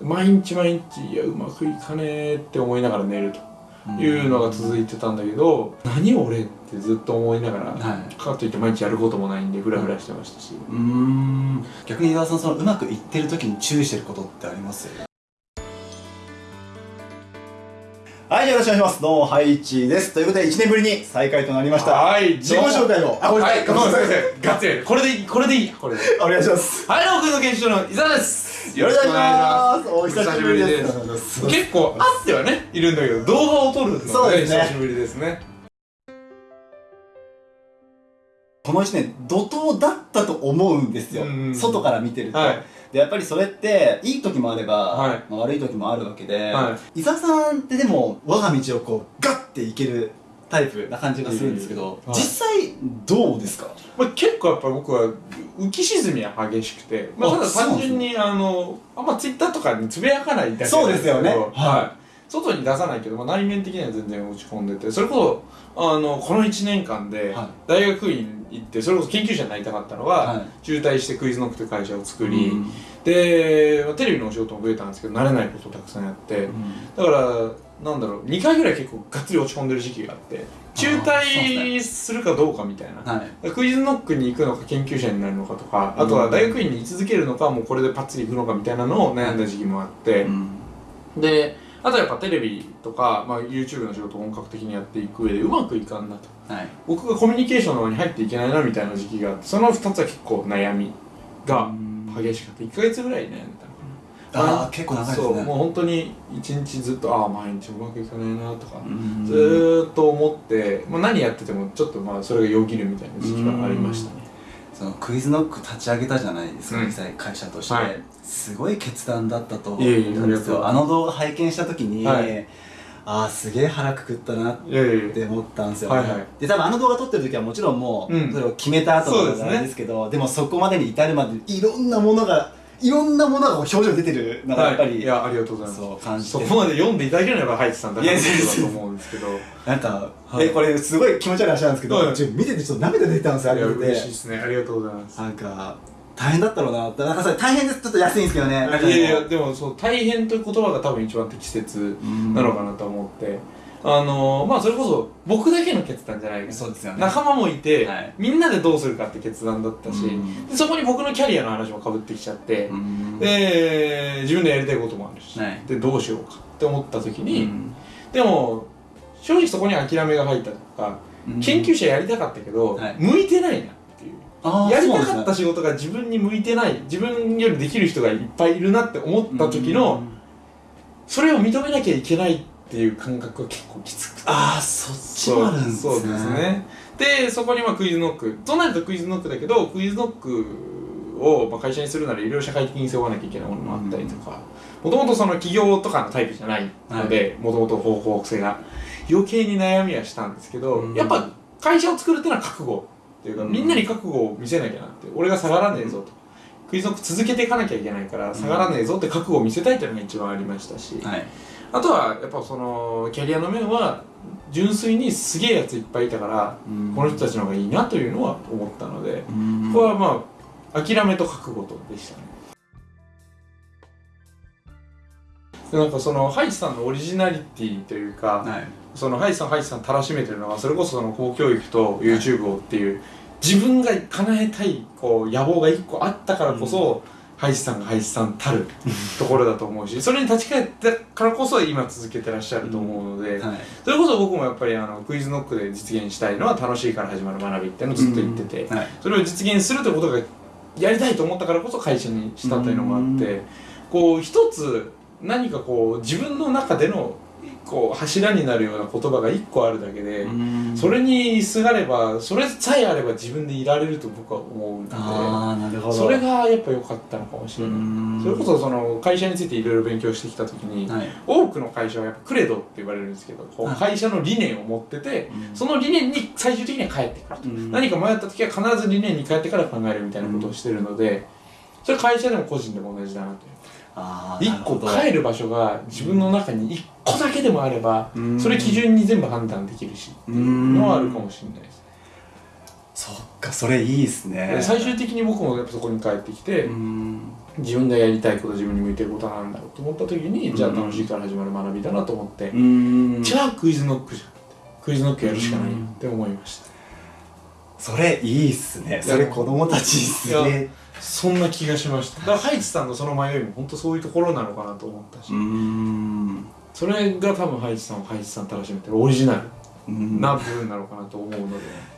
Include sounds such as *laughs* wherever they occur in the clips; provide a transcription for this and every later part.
毎日毎日いやうまくいかねえって思いながら寝るというのが続いてたんだけど、何俺ってずっと思いながら、はいかといって毎日やることもないんでフラフラしてましたし、うーん逆に伊沢さんそのうまくいってる時に注意してることってあります？はい、よろしくお願いします。どうも、ハイチーです。ということで、1年ぶりに再開となりました。はい自己紹介を。あ、ごめんなさい。ガッツリこれでいいこれでいいこれでお願いします。はい、どうも、クイズの研修の伊沢ですよろしくお願いします。おお久しぶりです。す結構あってはねいるんだけど動画を撮るのが、ね、そうですね久しぶりですねこの1年、怒涛だったと思うんですよ。うん外から見てると。はいで、やっぱりそれって、いい時もあれば、はいまあ悪い時もあるわけで、は伊沢さんってでも、我が道をこう、ガッていけるタイプな感じがするんですけど、はい。実際、どうですか？まあ、結構やっぱ僕は浮き沈みは激しくて、まあ、あただ単純にあのあんまツイッターとかにつぶやかないだけなんそうですよね。はい外に出さないけど、まあ、内面的には全然落ち込んでてそれこそあのこの1年間ではい。大学院行ってそれこそ研究者になりたかったのは、はい。中退してクイズノックという会社を作り、うん。でまあテレビのお仕事も増えたんですけど慣れないことをたくさんやって、だからなんだろう2回ぐらい結構がっつり落ち込んでる時期があって中退するかどうかみたいな。はい。クイズノックに行くのか研究者になるのかとかあとは大学院に居続けるのかもうこれでパッツリ行くのかみたいなのを悩んだ時期もあって、うん。であとはやっぱテレビとか、まあ、YouTube の仕事を本格的にやっていく上でうまくいかんなと。はい。僕がコミュニケーションの方に入っていけないなみたいな時期があってその2つは結構悩みが激しかった1ヶ月ぐらい悩んでたのかな。ああ、結構長いですね。そうもう本当に一日ずっとああ毎日うまくいかないなとか、うん。ずーっと思って、まあ、何やっててもちょっとまあそれがよぎるみたいな時期がありましたねそのクイズノック立ち上げたじゃないですか、うん。実際会社として、はい。すごい決断だったと思うんですよ。あの動画拝見した時に、はい。ああすげえ腹くくったなって思ったんですよ、はいはい。で多分あの動画撮ってる時はもちろんもう、うん。それを決めた後そうですけどでもそこまでに至るまでいろんなものがいろんなものが表情に出てるのがやっぱり、はい、いやありがとうございます。そう感じて。そこまで読んでいただけるのがハイチさんだからいやって。こと思うんです。けどなんか、はい。えこれすごい気持ち悪い話なんですけど、はい。見ててちょっと涙出てたんですよあれ嬉しいですね。ありがとうございます。なんか大変だったろうなって。なんかそれ大変です。ちょっと安いんですけどね。いやいやでもそう大変という言葉が多分一番適切なのかなと思って、あのまあそれこそ僕だけの決断じゃないそうですよね。仲間もいて、はい。みんなでどうするかって決断だったし、うん。でそこに僕のキャリアの話もかぶってきちゃって、うん。で自分でやりたいこともあるし、はい。でどうしようかって思った時うに、ん。でも正直そこに諦めが入ったとか、うん。研究者やりたかったけど、はい。向いてないなっていう。あーやりたかった仕事が自分に向いてない自分よりできる人がいっぱいいるなって思った時の、それを認めなきゃいけないっていう感覚が結構きつくて。ああそっちもあるんですね。そうそうですねでそこにまあクイズノック。となるとクイズノックだけどクイズノックをまあ会社にするならいろいろ社会的に背負わなきゃいけないものもあったりとかもともとその企業とかのタイプじゃないのでもともと方向性が余計に悩みはしたんですけど、うん。やっぱ会社を作るっていうのは覚悟っていうか、うん。みんなに覚悟を見せなきゃなって俺が下がらねえぞと、クイズノック続けていかなきゃいけないから下がらねえぞって覚悟を見せたいっていうのが一番ありましたし、はいあとはやっぱそのキャリアの面は純粋にすげえやついっぱいいたから、この人たちの方がいいなというのは思ったので、うん。ここはまあ諦めと覚悟とでしたね。でなんかそのハイチさんのオリジナリティというか、はい。そのハイチさんハイチさんたらしめてるのはそれこそその公教育と YouTube をっていう、自分が叶えたいこう野望が一個あったからこそ、ハイチさんがハイチさんたるところだと思うしそれに立ち返ったからこそ今続けてらっしゃると思うので、はい。それこそ僕もやっぱりあのクイズノックで実現したいのは楽しいから始まる学びっていうのをずっと言ってて、はい。それを実現するということがやりたいと思ったからこそ会社にしたというのもあって、うこう一つ何かこう自分の中での個柱になるような言葉が1個あるだけでそれにすがればそれさえあれば自分でいられると僕は思うのでそれがやっぱ良かったのかもしれない。それこそその会社についていろいろ勉強してきた時に、多くの会社はやっぱクレドって言われるんですけどこう会社の理念を持っててその理念に最終的には帰ってくると。何か迷った時は必ず理念に帰ってから考えるみたいなことをしてるのでそれ会社でも個人でも同じだなという。1個帰る場所が自分の中に1個だけでもあれば、うん、それ基準に全部判断できるしっていうのはあるかもしれないです。そっかそれいいですね。最終的に僕もやっぱそこに帰ってきて自分がやりたいこと自分に向いてることなんだろうと思った時にじゃあ楽しいから始まる学びだなと思ってじゃあクイズノックじゃん。クイズノックやるしかないって思いました。それいいっすね。それ子供たちっすねそんな気がしました。だからハイチさんのその迷いも本当そういうところなのかなと思ったし、うん。それが多分ハイチさんをハイチさんたらしめてるオリジナルうん。な部分なのかなと思うので、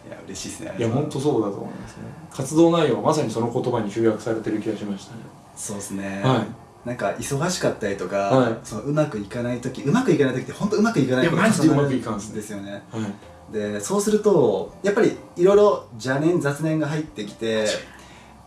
いや嬉しいですね。いや本当そうだと思いますね。活動内容はまさにその言葉に集約されてる気がしましたね。そうですね、はなんか忙しかったりとか、はい。そのうまくいかない時うまくいかない時って本当うまくいかないこといやマジで重なるうまくいかんですよね。いはい。でそうするとやっぱりいろいろ邪念雑念が入ってきて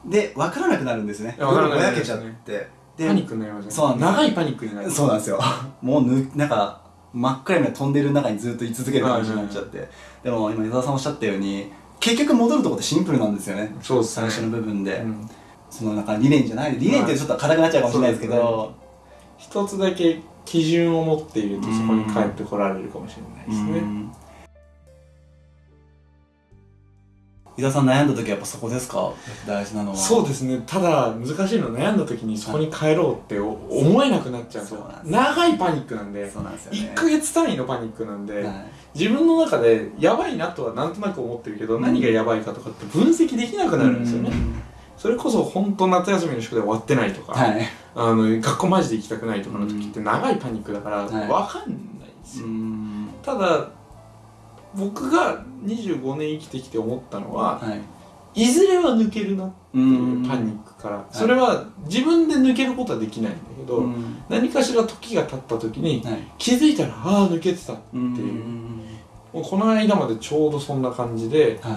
で分からなくなるんですね。いや分からなくなぼやけちゃって。でパニックになりますね。そうなんです長いパニックになる。そうなんですよ。*laughs* もうぬなんか真っ暗闇のトンネルの中にずっと居続ける感じになっちゃって、でも今伊沢さんおっしゃったように結局戻るとこってシンプルなんですよね。そうですね。最初の部分で、うん。そのなんか理念じゃない。理念ってちょっと硬くなっちゃうかもしれないですけど、一つだけ基準を持っているとそこに帰ってこられるかもしれないですね伊沢さん悩んだ時はやっぱそこですか？大事なのは。そうですね。ただ難しいのは悩んだ時にそこに帰ろうってお思えなくなっちゃうそうなんです長いパニックなんでそうなんですよね。1ヶ月単位のパニックなんで、はい。自分の中でやばいなとはなんとなく思ってるけど、うん。何がやばいかとかって分析できなくなるんですよね、それこそ本当夏休みの宿題終わってないとか、はい。あの学校マジで行きたくないとかの時って長いパニックだからはい。分かんないんですよ、うん。ただ僕が25年生きてきて思ったのははい。いずれは抜けるなっていうパニックから、それは自分で抜けることはできないんだけど、うん。何かしら時が経った時にはい。気づいたらああ抜けてたってういう、ん。もうこの間までちょうどそんな感じでは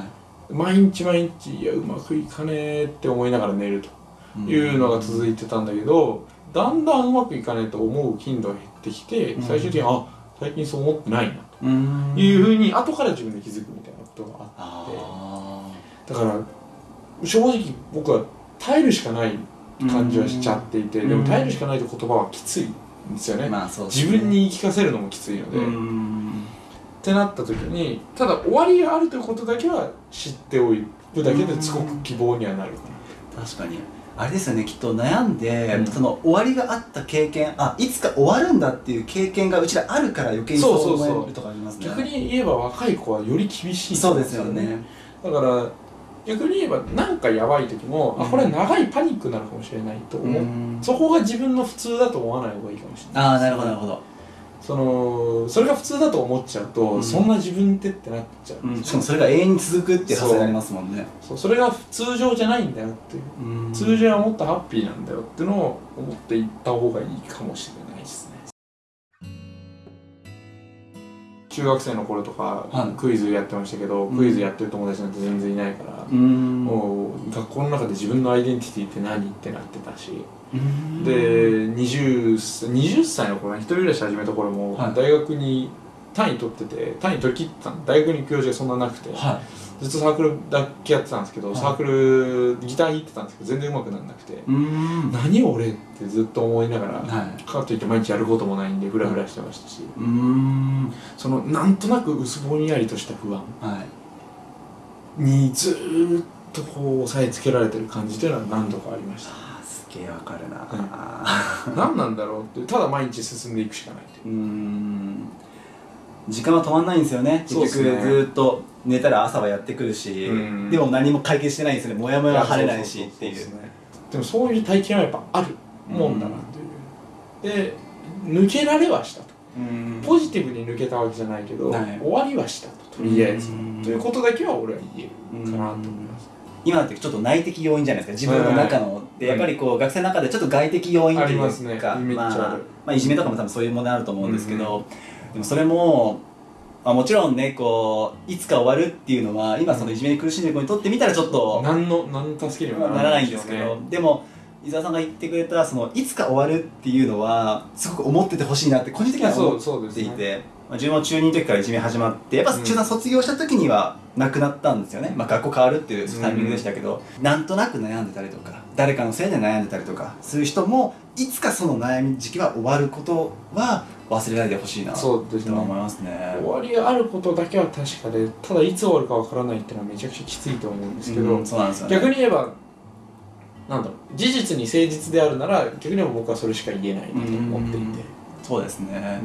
い。毎日毎日いやうまくいかねえって思いながら寝るというのが続いてたんだけどだんだんうまくいかねえと思う頻度が減ってきてうん。最終的にあ最近そう思ってないないうふうに後から自分で気づくみたいなことがあって。あだから正直僕は耐えるしかないー感じはしちゃっていてうん。でも耐えるしかないと言葉はきついんですよね。まあね。自分に言い聞かせるのもきついので、うっんてなった時にただ終わりがあるということだけは知っておくだけですごく希望にはなる。かな確かにあれですよねきっと悩んで、うん。その終わりがあった経験あいつか終わるんだっていう経験がうちらあるから余計にそう思えるとかありますね。逆に言えば若い子はより厳しい。そうですよね。だから逆に言えばなんかやばい時も、あこれは長いパニックなのかもしれないと思う、うん。そこが自分の普通だと思わない方がいいかもしれないああなるほどなるほど、そのそれが普通だと思っちゃうと、うん。そんな自分ってってなっちゃう、うん、しかもそれが永遠に続くっていう発想になりますもんね。そうそれが通常じゃないんだよっていう、うん。通常はもっとハッピーなんだよっていうのを思っていった方がいいかもしれないですね中学生の頃とか、はい。クイズやってましたけど、うん。クイズやってる友達なんて全然いないから、うん。もう学校の中で自分のアイデンティティって何ってなってたし、うん。で 20, 歳20歳の頃ね一人暮らし始めた頃もはい。大学に単位取ってて単位取り切ってたの。大学に行く用事がそんななくて、はずっとサークルだけやってたんですけど、はい。サークルギター弾いてたんですけど全然上手くならなくて、いうん。何俺ってずっと思いながら、はい。かといって毎日やることもないんでフラフラしてましたし、うん。そのなんとなく薄ぼんやりとした不安。はい。にずーっとこう押さえつけられてる感じというのは何度かありました。すげえわかるな、何なんだろうってただ毎日進んでいくしかないという。うーん時間は止まんないんですよね。結局ずっと寝たら朝はやってくるしうん。でも何も解決してないんですよね。モヤモヤは晴れないしやっていう。でもそういう体験はやっぱあるもんだなという、で抜けられはしたと。うん。ポジティブに抜けたわけじゃないけど、はい。終わりはしたととりあえず。うん。ということだけは俺は言えるかなと思います。今ってちょっと内的要因じゃないですか。自分の中の。でやっぱりこう学生の中でちょっと外的要因というかね。まあまあいじめとかも多分そういうものあると思うんですけどでもそれもまあもちろんねこういつか終わるっていうのは今そのいじめに苦しんでる子にとってみたらちょっと何の何の助けにもならないんですけよど、でも伊沢さんが言ってくれたそのいつか終わるっていうのはすごく思っててほしいなって個人的にはそ思っていて、ね。まあ、自分も中2の時からいじめ始まってやっぱうん。中3卒業した時にはなくなったんですよね、まあ、学校変わるっていうタイミングでしたけど、なんとなく悩んでたりとか誰かのせいで悩んでたりとかする人もいつかその悩み時期は終わることは忘れないでほしいな。とそうですね。思いますね。終わりがあることだけは確かでただいつ終わるかわからないっていうのはめちゃくちゃきついと思うんですけど、うんそうなんですよね。逆に言えばなんだろう事実に誠実であるなら逆にも僕はそれしか言えないなと思っていて、そうですね、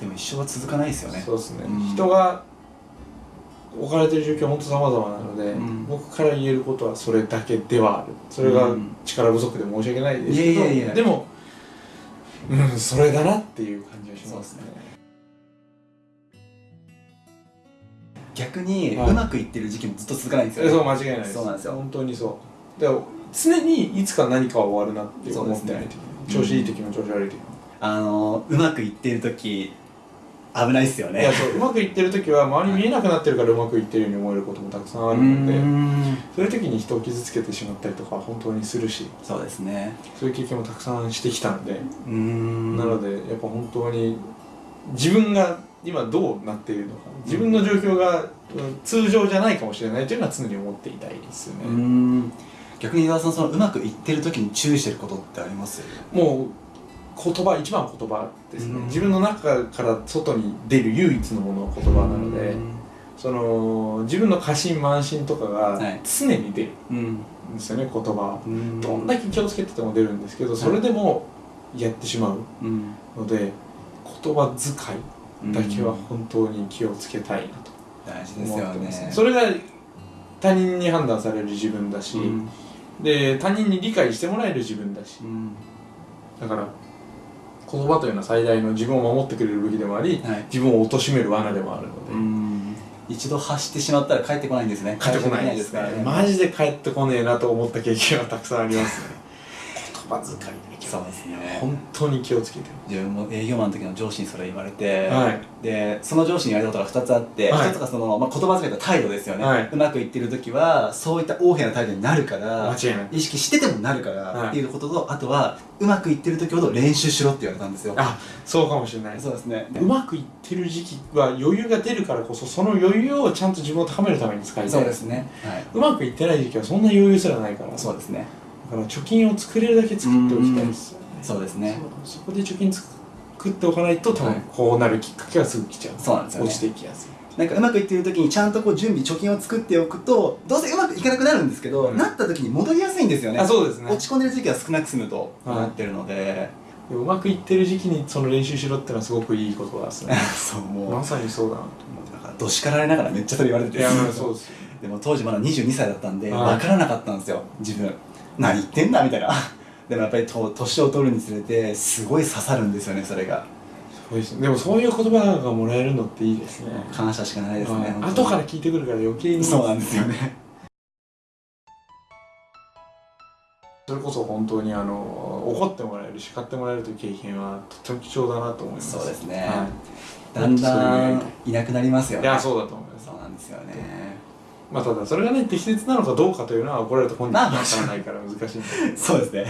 でも一生は続かないですよね。そうですね、うん。人が置かれてる状況は本当様々なので、うん。僕から言えることはそれだけではある。それがうん。力不足で申し訳ないですけど、いやいやいや。でもうんそれだなっていう感じがしますね。逆にはい。うまくいってる時期もずっと続かないんですよね、えそう間違いないです。そうなんですよ。本当にそう。だから常にいつか何かは終わるなって思ってない時、ね。調子いい時も調子悪い時も、あのうまくいってる時危ないっすよね。いやそううまくいってる時は周り見えなくなってるからうまくいってるように思えることもたくさんあうるのでん。そういう時に人を傷つけてしまったりとかは本当にするしそうですね。そういう経験もたくさんしてきたんで、うん。なのでやっぱ本当に自分が今どうなっているのか自分の状況がうん通常じゃないかもしれないというのは常に思っていたいですよね、うん。逆に伊沢さんそのうまくいってる時に注意してることってあります？もう言葉一番は言葉ですね、うん。自分の中から外に出る唯一のものは言葉なので、その自分の過信慢心とかがはい。常に出るうんんですよね言葉は。うん。どんだけ気をつけてても出るんですけどそれでもやってしまううん。ので言葉遣いだけは本当に気をつけたいなと大事ですよね。ね。それが他人に判断される自分だし、うん。で他人に理解してもらえる自分だし。うん。だから言葉というのは最大の自分を守ってくれる武器でもありはい。自分を貶める罠でもあるので、うん。一度発してしまったら帰ってこないんですね。帰ってこないですね。マジで帰ってこねえなと思った経験はたくさんありますね。*laughs* 言葉遣いそうですね。本当に気をつけて自分も営業マンの時の上司にそれ言われて、はい。でその上司に言われたことが2つあって、はい。1つがその、まあ、言葉遣いと態度ですよね、はい。うまくいってる時はそういった横柄な態度になるから間違いない。意識しててもなるから、はい。っていうこととあとはうまくいってる時ほど練習しろって言われたんですよ。あそうかもしれない。そうですね。うまくいってる時期は余裕が出るからこそその余裕をちゃんと自分を高めるために使いたい。そうですね。はい。うまくいってない時期はそんな余裕すらないから。そうですねだから貯金を作れるだけ作っておきたいですよね。そうですね。そこで貯金作っておかないと多はい。分こうなるきっかけはすぐ来ちゃう。そうなんですよね。落ちていきやすい。なんかうまくいってる時にちゃんとこう準備貯金を作っておくとどうせうまくいかなくなるんですけど、うんなった時に戻りやすいんですよね。あそうですね。落ち込んでる時期は少なく済むとはい。なってるので、でもうまくいってる時期にその練習しろってのはすごくいいことですね。*laughs* そうもう。まさにそうだなとだからど叱られながらめっちゃそれ言われてて。いやまあそうです。よでも当時まだ22歳だったんではい。分からなかったんですよ自分何言ってんだみたいな。*laughs* でもやっぱりと年を取るにつれてすごい刺さるんですよねそれが。そうです。でもそういう言葉がもらえるのっていいですね。感謝しかないですねはい。本当に。後から聞いてくるから余計に。そうなんですよね。*laughs* それこそ本当にあの怒ってもらえる叱ってもらえるという経験はとっても貴重だなと思います。そうですね。はだんだいんいなくなりますよね。いやそうだと思います。そうなんですよねまあただそれがね適切なのかどうかというのは怒られた本人には分からないから難しいんだけど *laughs* そうですね。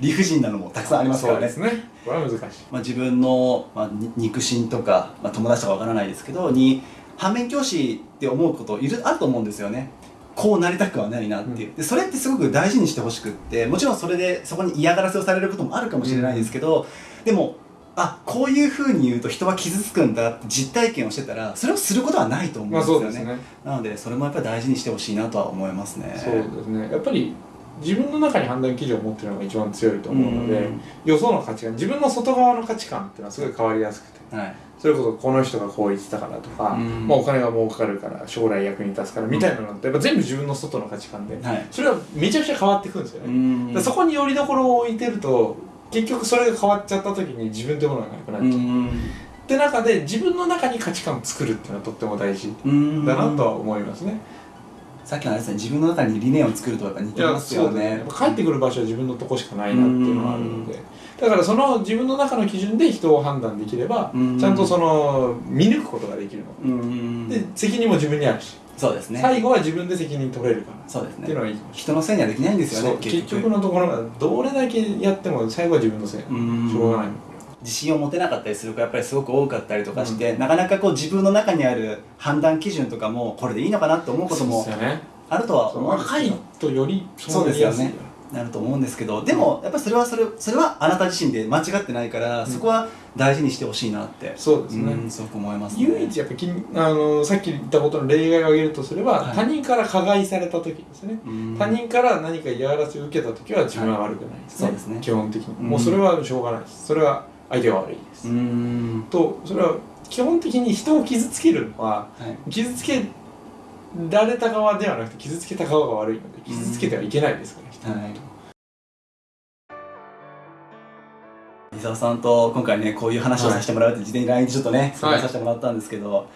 理不尽なのもたくさんありますからね。そうですね。これは難しい。まあ、自分の、まあ、に肉親とか、まあ、友達とかわからないですけどに反面教師って思うこといるあると思うんですよね。こうなりたくはないなって。いう、でそれってすごく大事にしてほしくってもちろんそれでそこに嫌がらせをされることもあるかもしれないですけど、でもあこういうふうに言うと人は傷つくんだって実体験をしてたらそれをすることはないと思まあうんですよね,、そうですね。なのでそれもやっぱり大事にしてほしいなとは思いますね。そうですね。やっぱり自分の中に判断基準を持ってるのが一番強いと思うのでうん。よその価値観自分の外側の価値観っていうのはすごい変わりやすくてはい。それこそこの人がこう言ってたからとか、うん。まあ、お金が儲かるから将来役に立つからみたいなのってやっぱ全部自分の外の価値観ではい。それはめちゃくちゃ変わってくるんですよね、ん。でそこによりどころを置いてると結局それが変わっちゃった時に自分ってものがなくなっちゃう、うんって中で自分の中に価値観を作るっていうのはとっても大事うん。だなとは思いますね、さっきのあれですね自分の中に理念を作るとやっぱ似てますよね。帰ってくる場所は自分のとこしかないなっていうのはあるので。だからその自分の中の基準で人を判断できればうん。ちゃんとその見抜くことができるの。うん。で責任も自分にあるしそうですね。最後は自分で責任取れるからそうですっていうのねはいいかもし人のせいにはできないんですよねれないそう結局。のところがどれだけやっても最後は自分のせい。うん。しょうがない。の自信を持てなかったりする子やっぱりすごく多かったりとかして、なかなかこう自分の中にある判断基準とかもこれでいいのかなって思うこともそうですよね。あるとは思うんです若いとよりそうですよねなると思うんですけどでもやっぱりそれはそれそれはあなた自身で間違ってないから、そこは大事にしてほしいなって。そうですね、うんすごく思いますね。唯一やっぱきあのさっき言ったことの例外を挙げるとすれば、はい。他人から加害された時ですね、うん。他人から何か嫌がらせを受けた時は自分は悪くないですね,、はい。そうですね。基本的に、うん。もうそれはしょうがないです。それは相手が悪いです、うん。とそれは基本的に人を傷つけるのははい。傷つけられた側ではなくて傷つけた側が悪いので傷つけてはいけないですから、人のこと伊沢さんと今回ねこういう話をさせてもらうって事前に LINE でちょっとね相談させてもらったんですけど、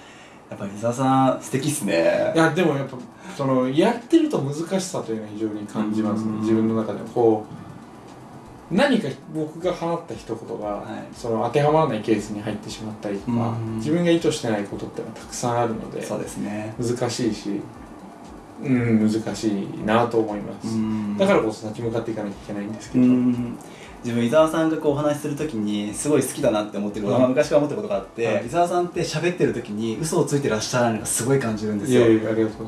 やっぱり伊沢さん素敵っすね。いやでもやっぱそのやってると難しさというのは非常に感じますね。うん。自分の中でこう何か僕が放った一言が、はい。その当てはまらないケースに入ってしまったりとか、うん。自分が意図してないことってのはたくさんあるのでそうですね。難しいしうん難しいなと思います、うん。だからこそ立ち向かっていかなきゃいけないんですけうど、ん。自分伊沢さんがこうお話しするときにすごい好きだなって思ってること、うん。まあ昔から思ってることがあって、はい。伊沢さんって喋ってる時に嘘をついてらっしゃらないのがすごい感じるんですよ。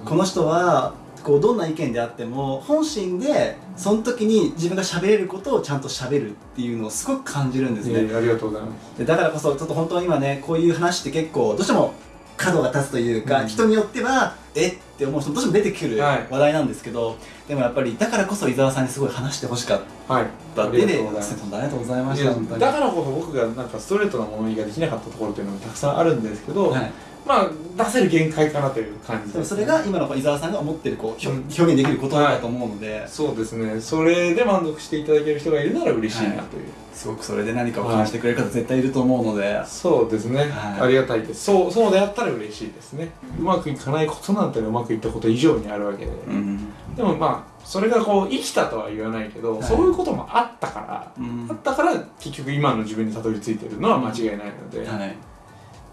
この人はこうどんな意見であっても本心でその時に自分が喋れることをちゃんと喋るっていうのをすごく感じるんですね。ありがとうございます。でだからこそちょっと本当に今ねこういう話って結構どうしても角が立つというか、うん。人によってはえっ？て思う人もどうしても出てくるはい。話題なんですけど、でもやっぱりだからこそ伊沢さんにすごい話してほしかっはいたででありがとうございます。本当ありがとうございましただからこそ僕がなんかストレートな物言いができなかったところというのもたくさんあるんですけど、はい、まあ出せる限界かなという感じです、でもそれが今の伊沢さんが思ってるこう、表現できることだと思うので、そうですね。それで満足していただける人がいるなら嬉しいなという、すごくそれで何かを感じてくれる方絶対いると思うので、そうですね、はい。ありがたいです。そうそうであったら嬉しいですね。うまくいかないことなんてうまくいったこと以上にあるわけで、うん。でもまあそれがこう生きたとは言わないけど、はい。そういうこともあったから、うん。あったから結局今の自分にたどり着いてるのは間違いないので、っはい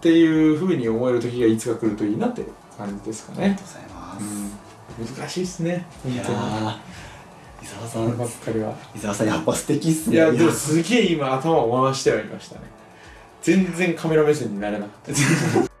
ていうふうに思える時がいつか来るといいなって感じですかね。ありがとうございます、難しいですね。本いや当にー伊沢さこればんっかりは伊沢さんやっぱ素敵っすね。いやでもすげえ今頭を回してはいましたね。全然カメラ目線になれなかった